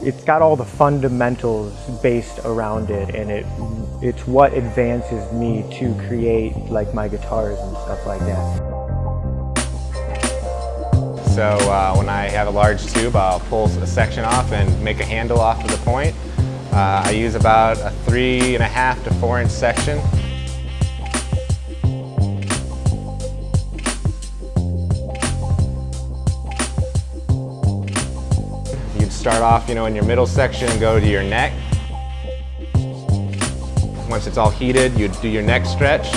it's got all the fundamentals based around it and it it's what advances me to create like my guitars and stuff like that. So uh, when I have a large tube, I'll pull a section off and make a handle off of the point. Uh, I use about a three and a half to four inch section. Start off, you know, in your middle section and go to your neck. Once it's all heated, you'd do your neck stretch.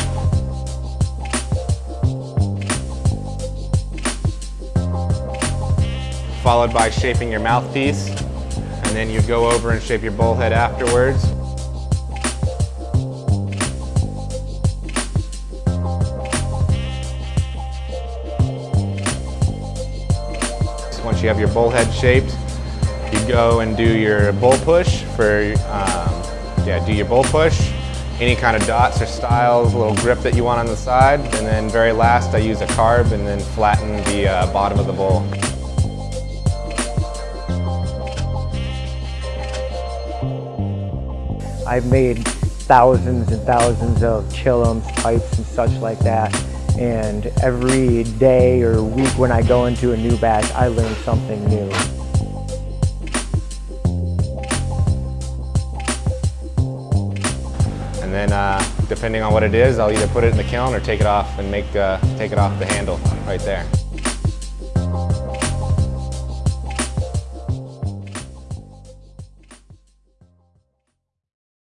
Followed by shaping your mouthpiece. And then you'd go over and shape your bowl head afterwards. Once you have your bowl head shaped, you go and do your bowl push for, um, yeah, do your bowl push, any kind of dots or styles, a little grip that you want on the side, and then very last I use a carb and then flatten the uh, bottom of the bowl. I've made thousands and thousands of chillums, pipes, and such like that. And every day or week when I go into a new batch, I learn something new. And then uh, depending on what it is, I'll either put it in the kiln or take it off and make uh, take it off the handle right there.